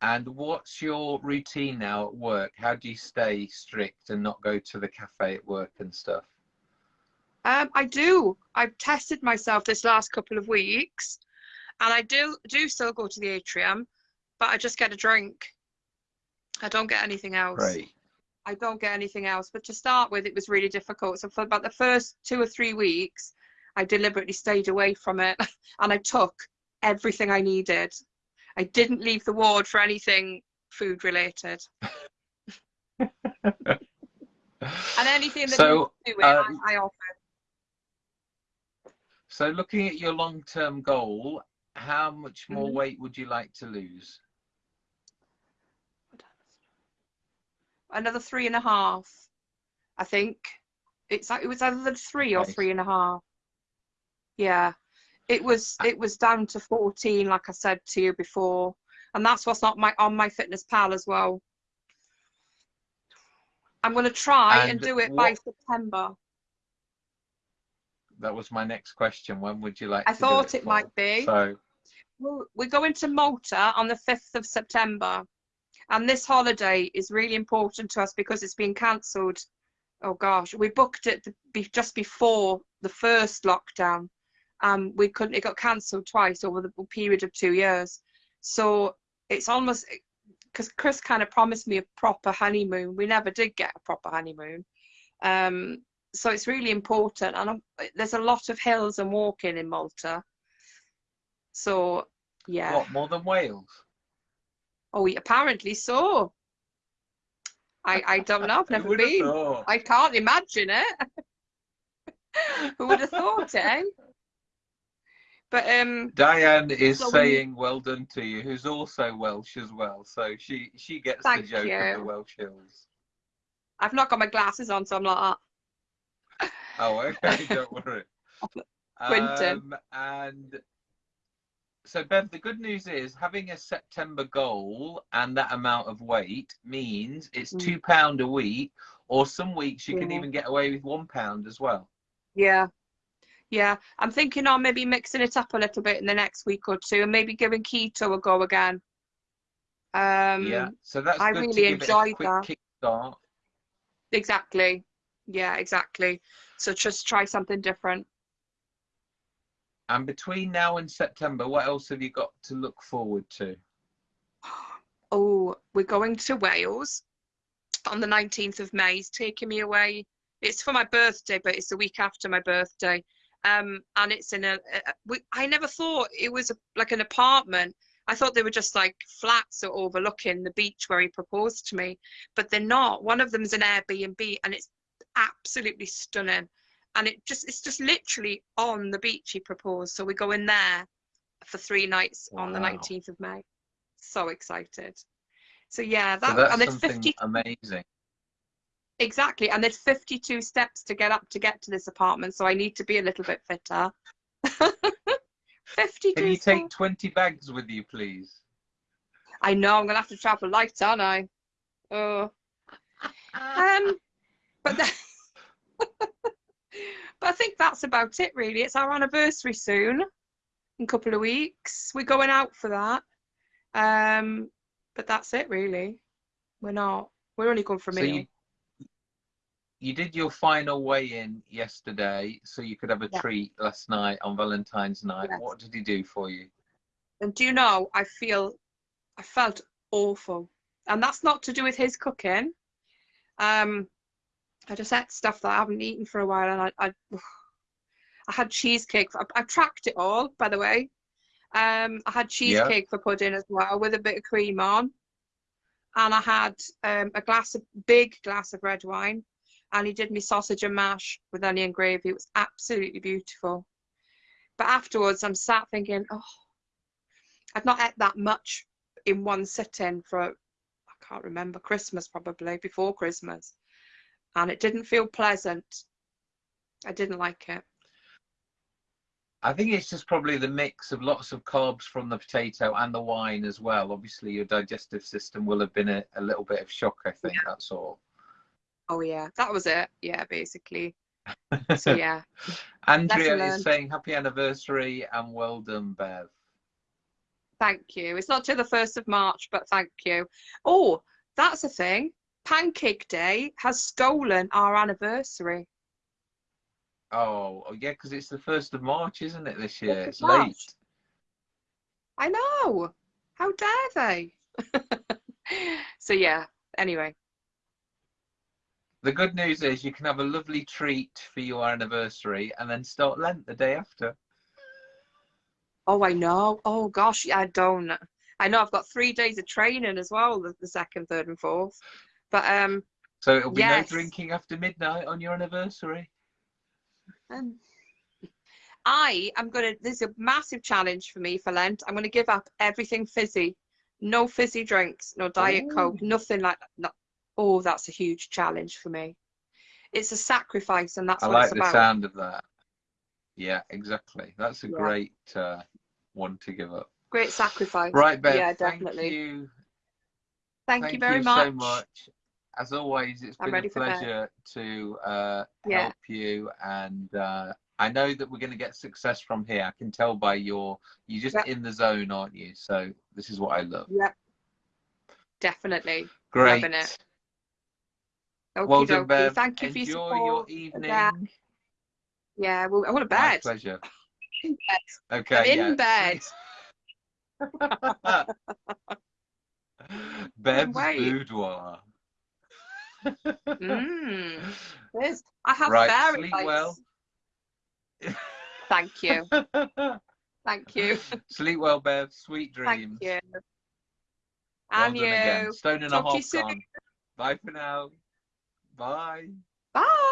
And what's your routine now at work? How do you stay strict and not go to the cafe at work and stuff? Um, I do. I've tested myself this last couple of weeks, and I do do still go to the atrium, but I just get a drink. I don't get anything else. Right. I don't get anything else. But to start with, it was really difficult. So for about the first two or three weeks, I deliberately stayed away from it, and I took everything I needed. I didn't leave the ward for anything food related. and anything that so, do it, um, I, I offer. So looking at your long-term goal, how much more mm -hmm. weight would you like to lose? Another three and a half, I think. It's like it was either three or three and a half. Yeah it was it was down to 14 like i said to you before. And that's what's not my on my fitness pal as well. I'm going to try and, and do it what, by september. That was my next question. When would you like i thought it, it might be. So we're going to malta on the 5th of september. And this holiday is really important to us because it's been cancelled. Oh gosh we booked it just before the first lockdown um, we couldn't. It got cancelled twice over the period of two years. So it's almost because Chris kind of promised me a proper honeymoon. We never did get a proper honeymoon. Um, so it's really important, and I'm, there's a lot of hills and walking in Malta. So yeah. What more than Wales? Oh, apparently so. I I don't know. I've never been. I can't imagine it. Who would have thought it? Eh? But um, Diane is so saying well done to you, who's also Welsh as well. So she she gets the joke you. of the Welsh hills. I've not got my glasses on, so I'm like that. Oh, okay, don't worry. Quinton. Um, and so Bev, the good news is having a September goal and that amount of weight means it's mm. two pound a week, or some weeks you yeah. can even get away with one pound as well. Yeah, yeah, I'm thinking on maybe mixing it up a little bit in the next week or two, and maybe giving keto a go again. Um, yeah, so that's I really enjoyed that. Kickstart. Exactly. Yeah, exactly. So just try something different. And between now and September, what else have you got to look forward to? Oh, we're going to Wales on the 19th of May. He's taking me away. It's for my birthday, but it's the week after my birthday um, and it's in a, a we, I never thought it was a, like an apartment. I thought they were just like flats or overlooking the beach where he proposed to me, but they're not. One of them is an Airbnb, and it's absolutely stunning. And it just it's just literally on the beach he proposed. So we go in there for three nights wow. on the 19th of May. So excited. So yeah, that so that's and it's 50 amazing. Exactly, and there's 52 steps to get up to get to this apartment, so I need to be a little bit fitter. 52 Can you steps. take 20 bags with you, please? I know, I'm going to have to travel light, aren't I? Oh. Um, but, the, but I think that's about it, really. It's our anniversary soon, in a couple of weeks. We're going out for that. Um, but that's it, really. We're not. We're only going for a so meal. You, you did your final weigh-in yesterday, so you could have a yeah. treat last night on Valentine's night. Yes. What did he do for you? And do you know, I feel, I felt awful, and that's not to do with his cooking. Um, I just ate stuff that I haven't eaten for a while, and I, I, I had cheesecake. I, I tracked it all, by the way. Um, I had cheesecake yeah. for pudding as well, with a bit of cream on, and I had um, a glass of big glass of red wine and he did me sausage and mash with onion gravy. It was absolutely beautiful. But afterwards, I'm sat thinking, oh, I've not ate that much in one sitting for, I can't remember, Christmas probably, before Christmas. And it didn't feel pleasant. I didn't like it. I think it's just probably the mix of lots of carbs from the potato and the wine as well. Obviously, your digestive system will have been a, a little bit of shock, I think, yeah. that's all. Oh yeah, that was it. Yeah, basically. So yeah. Andrea is saying happy anniversary and well done, Bev. Thank you. It's not till the 1st of March, but thank you. Oh, that's a thing. Pancake Day has stolen our anniversary. Oh, oh yeah, because it's the first of March, isn't it? This year, it's March. late. I know. How dare they? so yeah, anyway. The good news is you can have a lovely treat for your anniversary and then start Lent the day after. Oh, I know. Oh gosh, yeah, I don't. I know I've got three days of training as well, the, the second, third, and fourth. But um, So it'll be Yes. no drinking after midnight on your anniversary. um, I am gonna. This is a massive challenge for me for Lent. I'm gonna give up everything fizzy, no fizzy drinks, no diet Ooh. coke, nothing like that. Oh, that's a huge challenge for me. It's a sacrifice, and that's I what like the about. sound of that. Yeah, exactly. That's a Yeah. great uh, one to give up. Great sacrifice. Right, Bev. Yeah, definitely. Thank you. Thank, Thank you very much. Thank you so much. As always, it's I'm been a ready for bed. pleasure to uh, Yeah. help you, and uh, I know that we're going to get success from here. I can tell by your you're just Yep. in the zone, aren't you? So this is what I love. Yep. Definitely. Great. Okie Well done. Bev. Thank you for Enjoy your your support. evening. again. Yeah, well, I want My bed. pleasure. Okay. I'm in bed. Bev's boudoir. Mm. I have Right, fairy sleep lights. well. Thank you. Thank you. Sleep well, Bev. Sweet dreams. Thank you. Well and done again. you. Stone and Talk a you half. Bye for now. Bye. Bye.